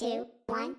two, one.